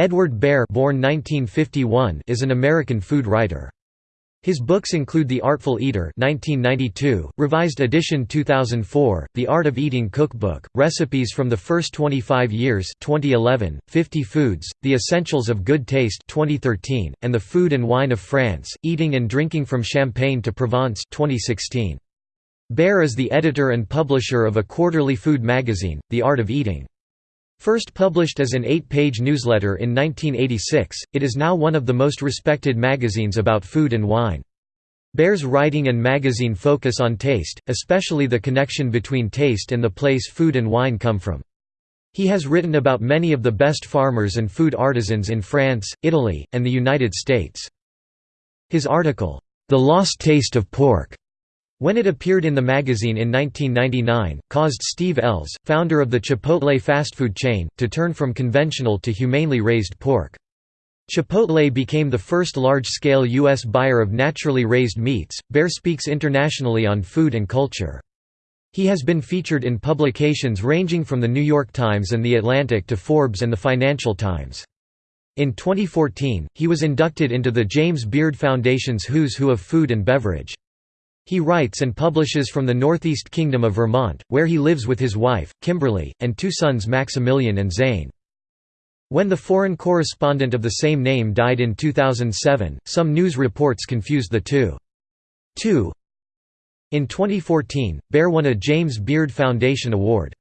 Edward Behr born 1951 is an American food writer. His books include The Artful Eater 1992, revised edition 2004, The Art of Eating Cookbook, Recipes from the First 25 Years 2011, 50 Foods, The Essentials of Good Taste 2013, and The Food and Wine of France, Eating and Drinking from Champagne to Provence 2016. Behr is the editor and publisher of a quarterly food magazine, The Art of Eating. First published as an eight-page newsletter in 1986, it is now one of the most respected magazines about food and wine. Behr's writing and magazine focus on taste, especially the connection between taste and the place food and wine come from. He has written about many of the best farmers and food artisans in France, Italy, and the United States. His article, The Lost Taste of Pork, when it appeared in the magazine in 1999, caused Steve Ells, founder of the Chipotle fast food chain, to turn from conventional to humanely raised pork. Chipotle became the first large-scale U.S. buyer of naturally raised meats. Behr speaks internationally on food and culture. He has been featured in publications ranging from The New York Times and The Atlantic to Forbes and The Financial Times. In 2014, he was inducted into the James Beard Foundation's Who's Who of Food and Beverage. He writes and publishes from the Northeast Kingdom of Vermont, where he lives with his wife, Kimberly, and two sons Maximilian and Zane. When the foreign correspondent of the same name died in 2007, some news reports confused the two. 2. In 2014, Behr won a James Beard Foundation Award.